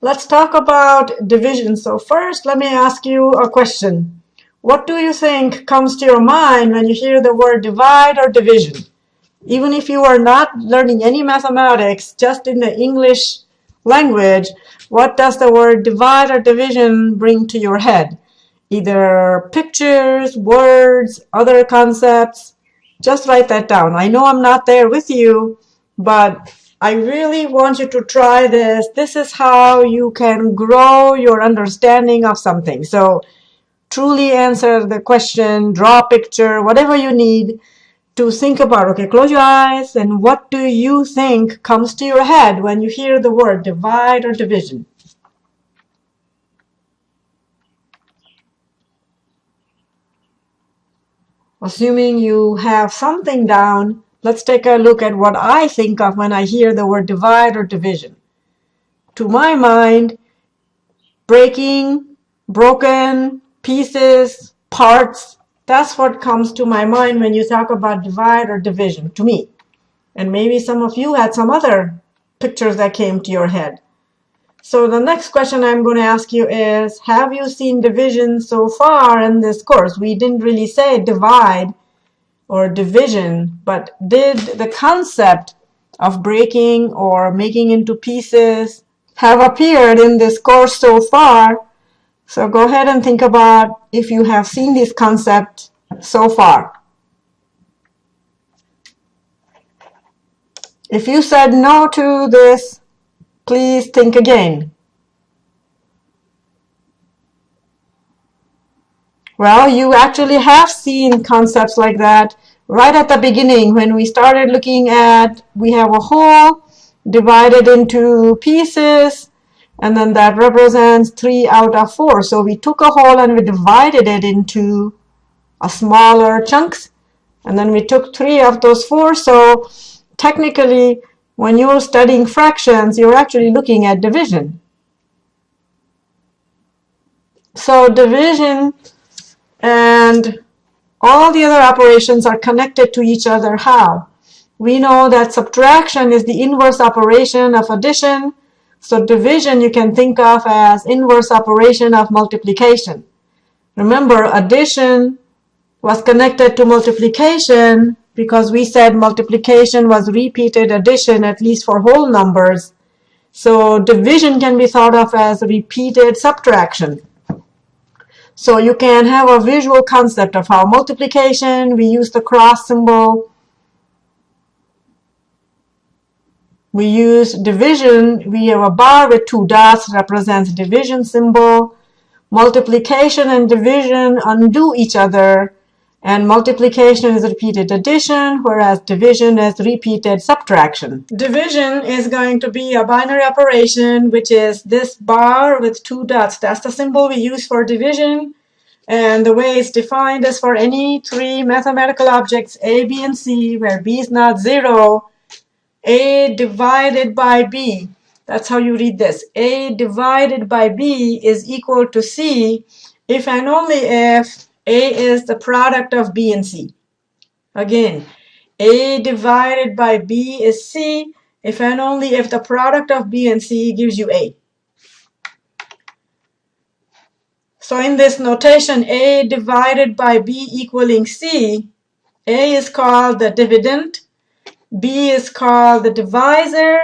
Let's talk about division. So first, let me ask you a question. What do you think comes to your mind when you hear the word divide or division? Even if you are not learning any mathematics, just in the English language, what does the word divide or division bring to your head? Either pictures, words, other concepts. Just write that down. I know I'm not there with you, but I really want you to try this. This is how you can grow your understanding of something. So truly answer the question, draw a picture, whatever you need to think about. Okay, close your eyes and what do you think comes to your head when you hear the word divide or division? Assuming you have something down, let's take a look at what I think of when I hear the word divide or division. To my mind, breaking, broken, pieces, parts, that's what comes to my mind when you talk about divide or division, to me. And maybe some of you had some other pictures that came to your head. So the next question I'm going to ask you is, have you seen division so far in this course? We didn't really say divide or division, but did the concept of breaking or making into pieces have appeared in this course so far? So go ahead and think about if you have seen this concept so far. If you said no to this, please think again. Well, you actually have seen concepts like that right at the beginning when we started looking at we have a whole divided into pieces and then that represents 3 out of 4. So we took a whole and we divided it into a smaller chunks and then we took 3 of those 4. So technically when you're studying fractions you're actually looking at division. So division and all the other operations are connected to each other. How? We know that subtraction is the inverse operation of addition. So division you can think of as inverse operation of multiplication. Remember, addition was connected to multiplication because we said multiplication was repeated addition, at least for whole numbers. So division can be thought of as repeated subtraction. So you can have a visual concept of how multiplication, we use the cross symbol. We use division, we have a bar with two dots represents division symbol. Multiplication and division undo each other and multiplication is repeated addition, whereas division is repeated subtraction. Division is going to be a binary operation, which is this bar with two dots. That's the symbol we use for division. And the way it's defined is for any three mathematical objects, a, b, and c, where b is not 0, a divided by b. That's how you read this. a divided by b is equal to c if and only if a is the product of B and C. Again, A divided by B is C if and only if the product of B and C gives you A. So in this notation, A divided by B equaling C, A is called the dividend, B is called the divisor,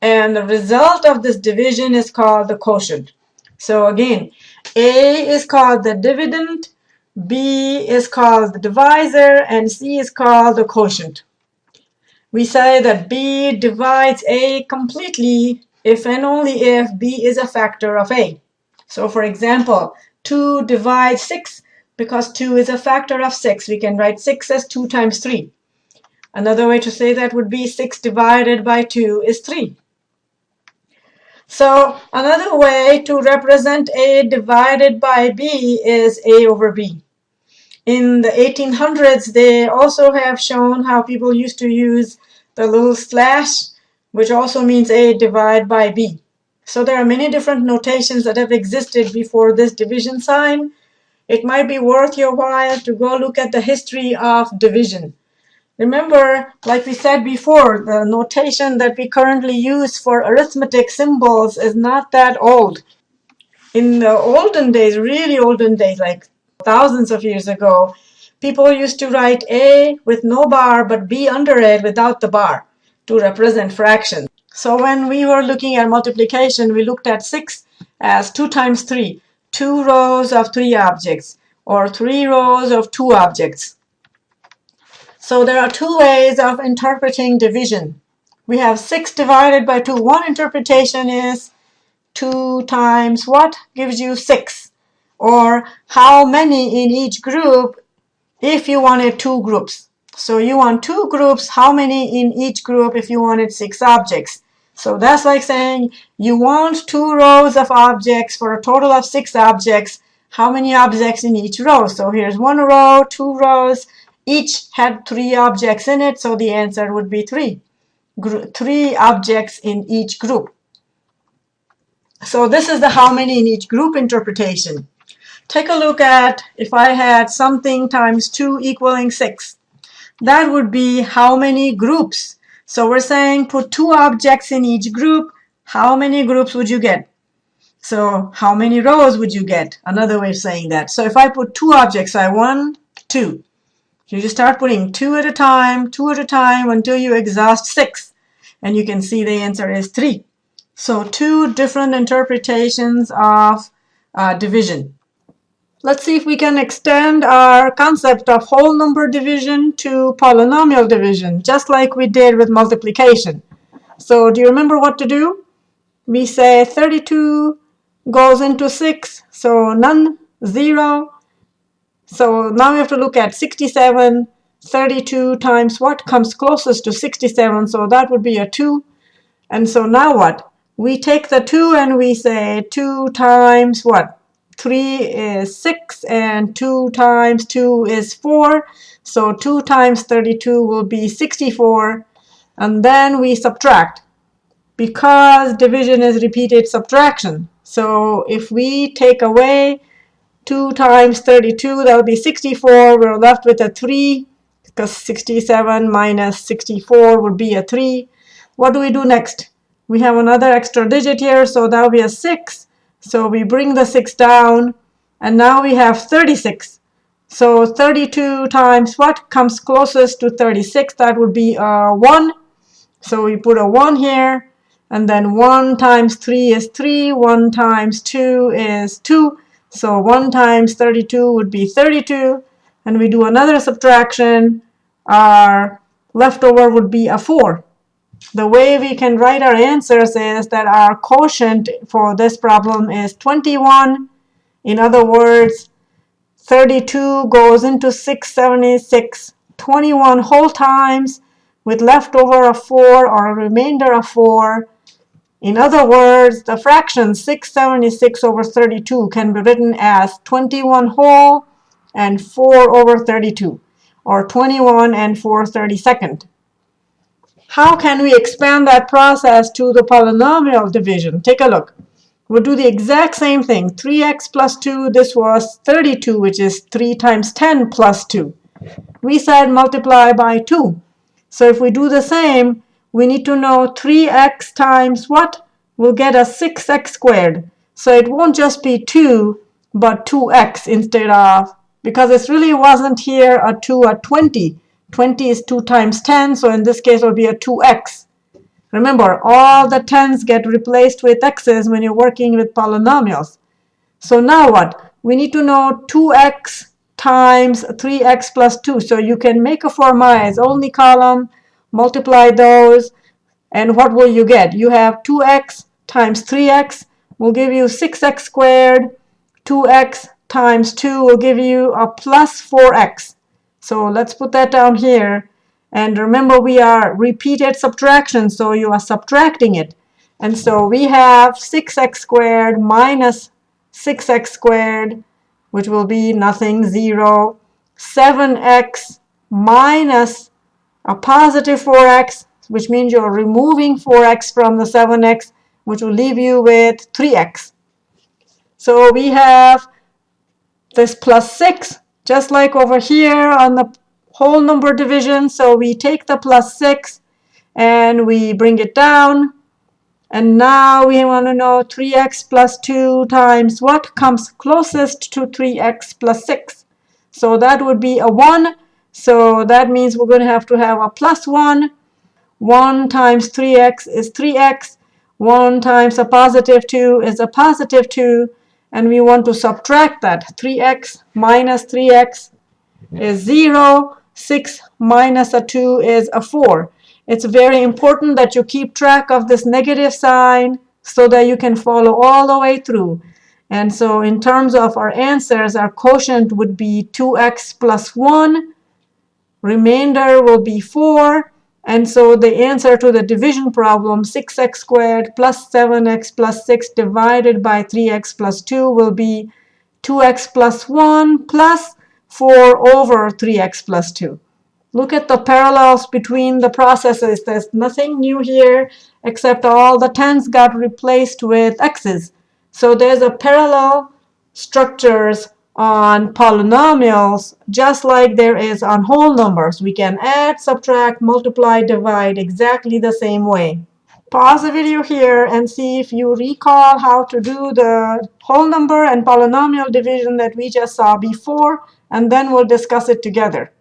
and the result of this division is called the quotient. So again, A is called the dividend, B is called the divisor, and C is called the quotient. We say that B divides A completely if and only if B is a factor of A. So for example, 2 divides 6 because 2 is a factor of 6. We can write 6 as 2 times 3. Another way to say that would be 6 divided by 2 is 3. So another way to represent A divided by B is A over B. In the 1800s, they also have shown how people used to use the little slash, which also means A divided by B. So there are many different notations that have existed before this division sign. It might be worth your while to go look at the history of division. Remember, like we said before, the notation that we currently use for arithmetic symbols is not that old. In the olden days, really olden days, like thousands of years ago, people used to write A with no bar but B under it without the bar to represent fractions. So when we were looking at multiplication, we looked at 6 as 2 times 3, two rows of three objects, or three rows of two objects. So there are two ways of interpreting division. We have 6 divided by 2. One interpretation is 2 times what gives you 6? Or how many in each group if you wanted two groups. So you want two groups, how many in each group if you wanted six objects? So that's like saying you want two rows of objects for a total of six objects. How many objects in each row? So here's one row, two rows, each had three objects in it, so the answer would be three. Gr three objects in each group. So this is the how many in each group interpretation. Take a look at if I had something times 2 equaling 6. That would be how many groups. So we're saying put two objects in each group. How many groups would you get? So how many rows would you get? Another way of saying that. So if I put two objects, I one, two. You just start putting two at a time, two at a time until you exhaust six. And you can see the answer is three. So two different interpretations of uh, division. Let's see if we can extend our concept of whole number division to polynomial division, just like we did with multiplication. So do you remember what to do? We say 32 goes into 6, so none, 0, so now we have to look at 67. 32 times what comes closest to 67. So that would be a 2. And so now what? We take the 2 and we say 2 times what? 3 is 6 and 2 times 2 is 4. So 2 times 32 will be 64. And then we subtract because division is repeated subtraction. So if we take away 2 times 32, that would be 64. We're left with a 3 because 67 minus 64 would be a 3. What do we do next? We have another extra digit here, so that would be a 6. So we bring the 6 down, and now we have 36. So 32 times what comes closest to 36? That would be a 1. So we put a 1 here, and then 1 times 3 is 3, 1 times 2 is 2. So 1 times 32 would be 32. And we do another subtraction. Our leftover would be a 4. The way we can write our answers is that our quotient for this problem is 21. In other words, 32 goes into 676 21 whole times with leftover of 4 or a remainder of 4 in other words, the fraction 676 over 32 can be written as 21 whole and 4 over 32, or 21 and 4 32nd. How can we expand that process to the polynomial division? Take a look. We'll do the exact same thing. 3x plus 2, this was 32, which is 3 times 10 plus 2. We said multiply by 2. So if we do the same, we need to know 3x times what? We'll get a 6x squared. So it won't just be 2, but 2x instead of, because it really wasn't here a 2, a 20. 20 is 2 times 10, so in this case it will be a 2x. Remember, all the 10s get replaced with x's when you're working with polynomials. So now what? We need to know 2x times 3x plus 2. So you can make a formalize only column, multiply those, and what will you get? You have 2x times 3x will give you 6x squared. 2x times 2 will give you a plus 4x. So let's put that down here. And remember, we are repeated subtraction, so you are subtracting it. And so we have 6x squared minus 6x squared, which will be nothing, 0. 7x minus a positive 4x, which means you're removing 4x from the 7x, which will leave you with 3x. So we have this plus 6, just like over here on the whole number division. So we take the plus 6 and we bring it down. And now we want to know 3x plus 2 times what comes closest to 3x plus 6. So that would be a 1. So that means we're going to have to have a plus 1. 1 times 3x is 3x. 1 times a positive 2 is a positive 2. And we want to subtract that. 3x minus 3x is 0. 6 minus a 2 is a 4. It's very important that you keep track of this negative sign so that you can follow all the way through. And so in terms of our answers, our quotient would be 2x plus 1. Remainder will be 4. And so the answer to the division problem, 6x squared plus 7x plus 6 divided by 3x plus 2 will be 2x plus 1 plus 4 over 3x plus 2. Look at the parallels between the processes. There's nothing new here except all the tens got replaced with x's. So there's a parallel structures on polynomials just like there is on whole numbers. We can add, subtract, multiply, divide exactly the same way. Pause the video here and see if you recall how to do the whole number and polynomial division that we just saw before, and then we'll discuss it together.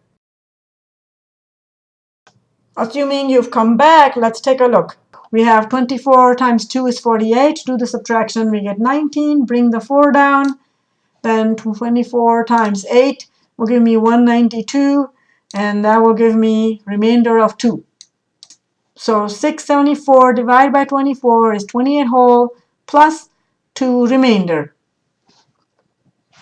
Assuming you've come back, let's take a look. We have 24 times 2 is 48. Do the subtraction, we get 19. Bring the 4 down. Then 24 times 8 will give me 192. And that will give me remainder of 2. So 674 divided by 24 is 28 whole plus 2 remainder.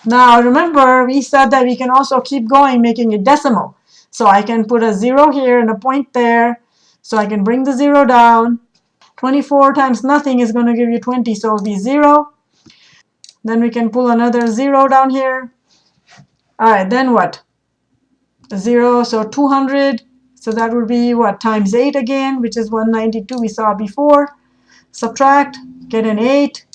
Now remember, we said that we can also keep going making it decimal. So I can put a 0 here and a point there. So I can bring the 0 down. 24 times nothing is going to give you 20, so it'll be 0. Then we can pull another 0 down here. All right, then what? 0, so 200. So that would be what? Times 8 again, which is 192 we saw before. Subtract, get an 8.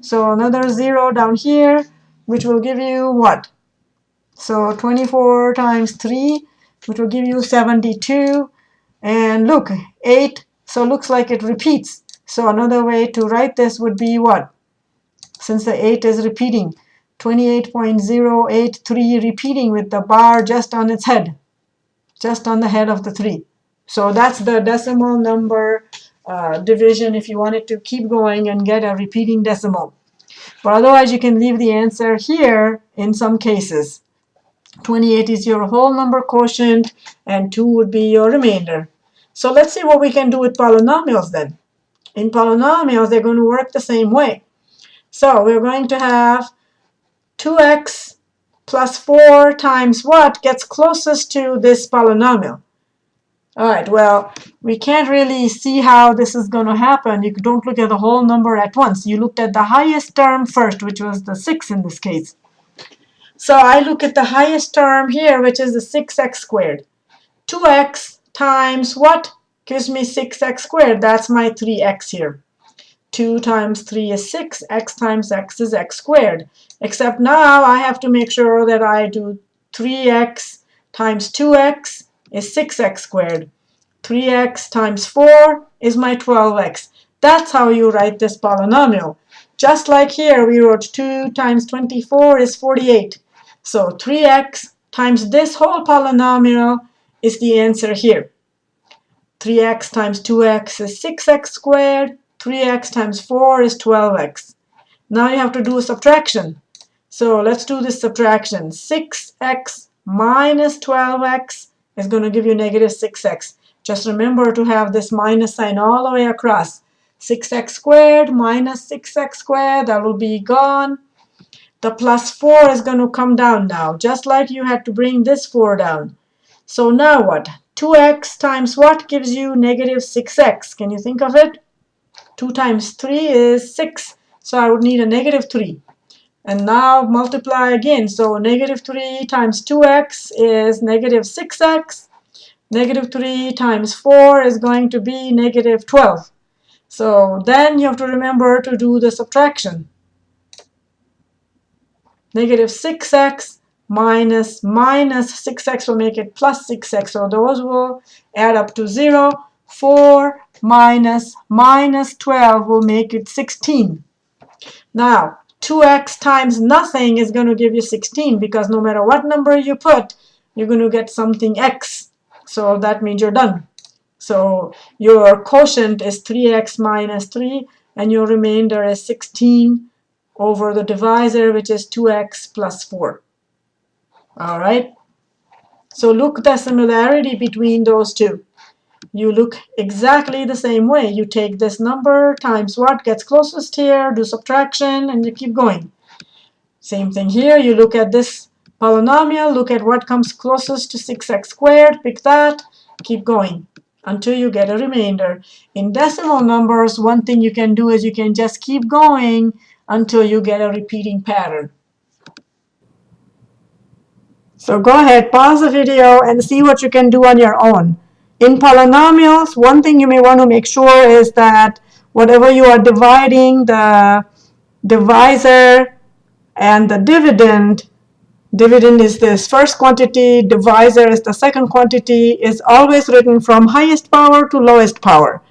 So another 0 down here, which will give you what? So 24 times 3 which will give you 72. And look, 8, so looks like it repeats. So another way to write this would be what? Since the 8 is repeating, 28.083 repeating with the bar just on its head, just on the head of the 3. So that's the decimal number uh, division if you wanted to keep going and get a repeating decimal. But otherwise, you can leave the answer here in some cases. 28 is your whole number quotient, and 2 would be your remainder. So let's see what we can do with polynomials then. In polynomials, they're going to work the same way. So we're going to have 2x plus 4 times what gets closest to this polynomial. All right, well, we can't really see how this is going to happen. You don't look at the whole number at once. You looked at the highest term first, which was the 6 in this case. So I look at the highest term here, which is the 6x squared. 2x times what gives me 6x squared? That's my 3x here. 2 times 3 is 6. x times x is x squared. Except now I have to make sure that I do 3x times 2x is 6x squared. 3x times 4 is my 12x. That's how you write this polynomial. Just like here, we wrote 2 times 24 is 48. So 3x times this whole polynomial is the answer here. 3x times 2x is 6x squared. 3x times 4 is 12x. Now you have to do a subtraction. So let's do this subtraction. 6x minus 12x is going to give you negative 6x. Just remember to have this minus sign all the way across. 6x squared minus 6x squared, that will be gone the plus 4 is going to come down now, just like you had to bring this 4 down. So now what? 2x times what gives you negative 6x? Can you think of it? 2 times 3 is 6, so I would need a negative 3. And now multiply again. So negative 3 times 2x is negative 6x. Negative 3 times 4 is going to be negative 12. So then you have to remember to do the subtraction negative 6x minus minus 6x will make it plus 6x. So those will add up to 0. 4 minus minus 12 will make it 16. Now, 2x times nothing is going to give you 16 because no matter what number you put, you're going to get something x. So that means you're done. So your quotient is 3x minus 3, and your remainder is 16 over the divisor, which is 2x plus 4. All right? So look the similarity between those two. You look exactly the same way. You take this number times what gets closest here, do subtraction, and you keep going. Same thing here. You look at this polynomial, look at what comes closest to 6x squared, pick that, keep going until you get a remainder. In decimal numbers, one thing you can do is you can just keep going until you get a repeating pattern. So go ahead, pause the video and see what you can do on your own. In polynomials, one thing you may want to make sure is that whatever you are dividing, the divisor and the dividend, dividend is this first quantity, divisor is the second quantity, is always written from highest power to lowest power.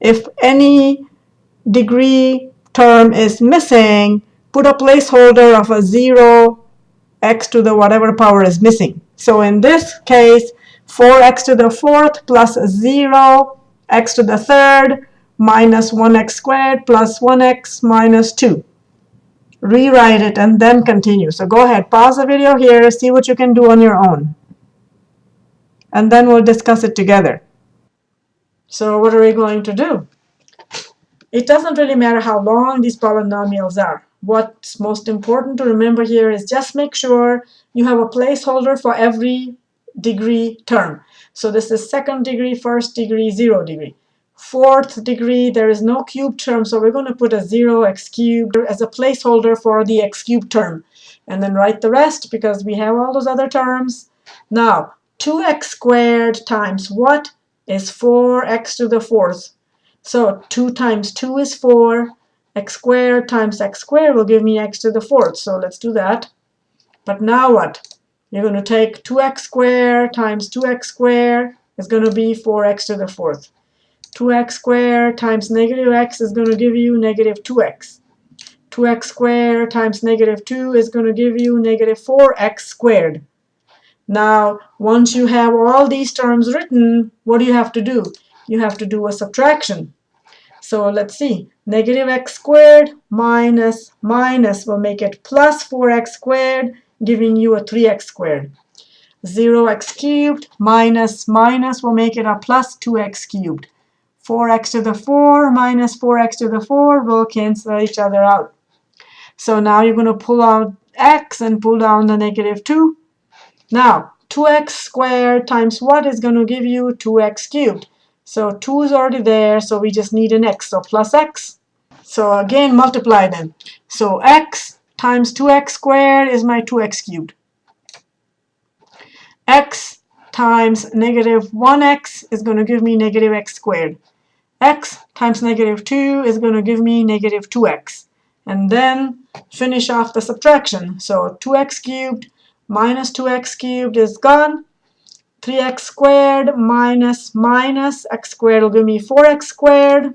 If any degree term is missing, put a placeholder of a 0, x to the whatever power is missing. So in this case, 4x to the fourth plus 0, x to the third, minus 1x squared plus 1x minus 2. Rewrite it and then continue. So go ahead, pause the video here, see what you can do on your own. And then we'll discuss it together. So what are we going to do? It doesn't really matter how long these polynomials are. What's most important to remember here is just make sure you have a placeholder for every degree term. So this is second degree, first degree, zero degree. Fourth degree, there is no cube term, so we're going to put a 0 x cubed as a placeholder for the x cubed term. And then write the rest because we have all those other terms. Now, 2x squared times what is 4x to the fourth? So 2 times 2 is 4. x squared times x squared will give me x to the fourth. So let's do that. But now what? You're going to take 2x squared times 2x squared is going to be 4x to the fourth. 2x squared times negative x is going to give you negative 2x. 2x squared times negative 2 is going to give you negative 4x squared. Now, once you have all these terms written, what do you have to do? you have to do a subtraction. So let's see. Negative x squared minus minus will make it plus 4x squared, giving you a 3x squared. 0x cubed minus minus will make it a plus 2x cubed. 4x to the 4 minus 4x to the 4 will cancel each other out. So now you're going to pull out x and pull down the negative 2. Now, 2x squared times what is going to give you 2x cubed? So 2 is already there, so we just need an x. So plus x. So again, multiply them. So x times 2x squared is my 2x cubed. x times negative 1x is going to give me negative x squared. x times negative 2 is going to give me negative 2x. And then finish off the subtraction. So 2x cubed minus 2x cubed is gone. 3x squared minus minus x squared will give me 4x squared.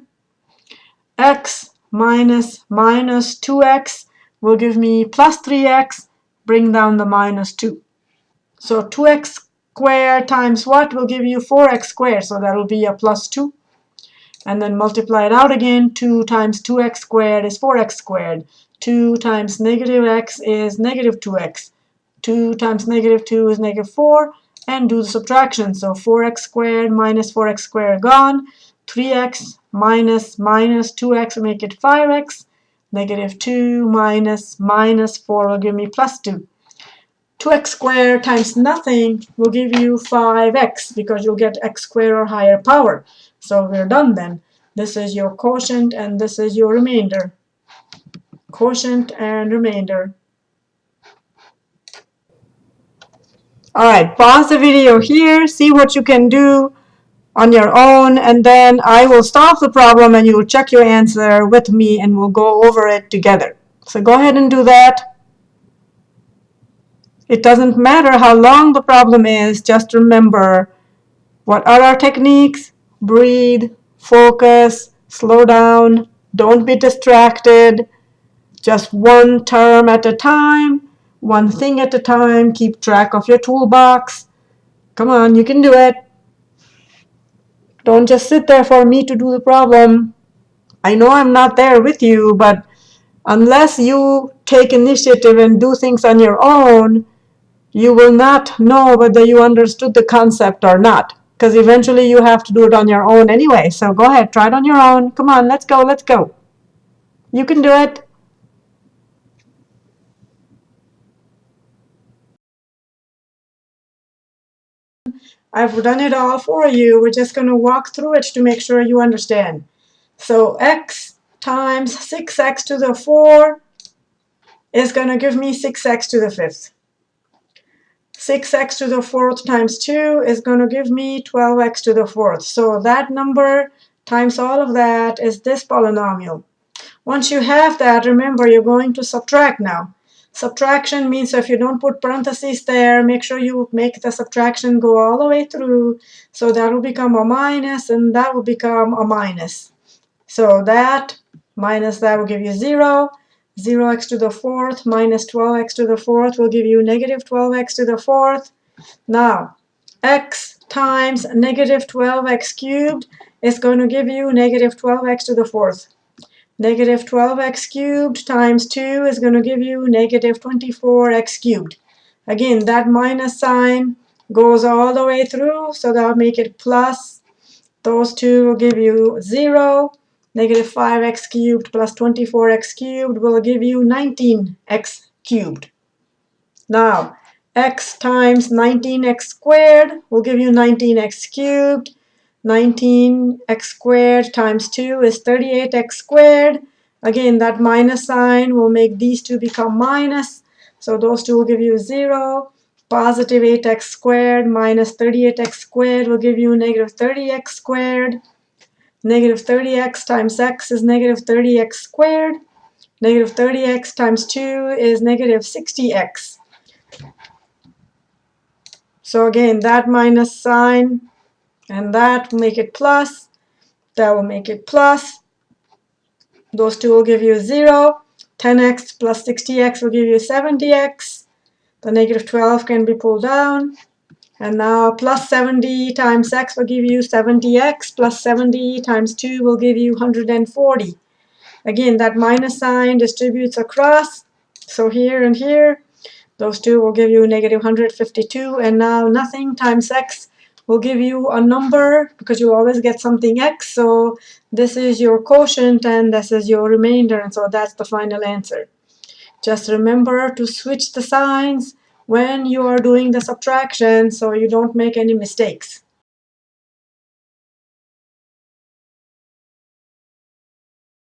x minus minus 2x will give me plus 3x. Bring down the minus 2. So 2x squared times what will give you 4x squared. So that will be a plus 2. And then multiply it out again. 2 times 2x squared is 4x squared. 2 times negative x is negative 2x. 2 times negative 2 is negative 4 and do the subtraction. So 4x squared minus 4x squared gone. 3x minus minus 2x will make it 5x. Negative 2 minus minus 4 will give me plus 2. 2x squared times nothing will give you 5x because you'll get x squared or higher power. So we're done then. This is your quotient and this is your remainder. Quotient and remainder. All right, pause the video here, see what you can do on your own, and then I will solve the problem and you will check your answer with me and we'll go over it together. So go ahead and do that. It doesn't matter how long the problem is, just remember what are our techniques? Breathe, focus, slow down, don't be distracted. Just one term at a time, one thing at a time. Keep track of your toolbox. Come on, you can do it. Don't just sit there for me to do the problem. I know I'm not there with you, but unless you take initiative and do things on your own, you will not know whether you understood the concept or not. Because eventually you have to do it on your own anyway. So go ahead, try it on your own. Come on, let's go, let's go. You can do it. I've done it all for you. We're just going to walk through it to make sure you understand. So x times 6x to the 4 is going to give me 6x to the 5th. 6x to the 4th times 2 is going to give me 12x to the 4th. So that number times all of that is this polynomial. Once you have that, remember you're going to subtract now. Subtraction means if you don't put parentheses there, make sure you make the subtraction go all the way through. So that will become a minus and that will become a minus. So that minus that will give you 0. 0x to the fourth minus 12x to the fourth will give you negative 12x to the fourth. Now, x times negative 12x cubed is going to give you negative 12x to the fourth. Negative 12x cubed times 2 is going to give you negative 24x cubed. Again, that minus sign goes all the way through, so that'll make it plus. Those two will give you 0. Negative 5x cubed plus 24x cubed will give you 19x cubed. Now, x times 19x squared will give you 19x cubed. 19x squared times 2 is 38x squared. Again, that minus sign will make these two become minus. So those two will give you 0. Positive 8x squared minus 38x squared will give you negative 30x squared. Negative 30x times x is negative 30x squared. Negative 30x times 2 is negative 60x. So again, that minus sign and that will make it plus. That will make it plus. Those two will give you 0. 10x plus 60x will give you 70x. The negative 12 can be pulled down. And now plus 70 times x will give you 70x, plus 70 times 2 will give you 140. Again, that minus sign distributes across. So here and here, those two will give you negative 152. And now nothing times x will give you a number because you always get something x. So this is your quotient and this is your remainder. And so that's the final answer. Just remember to switch the signs when you are doing the subtraction so you don't make any mistakes.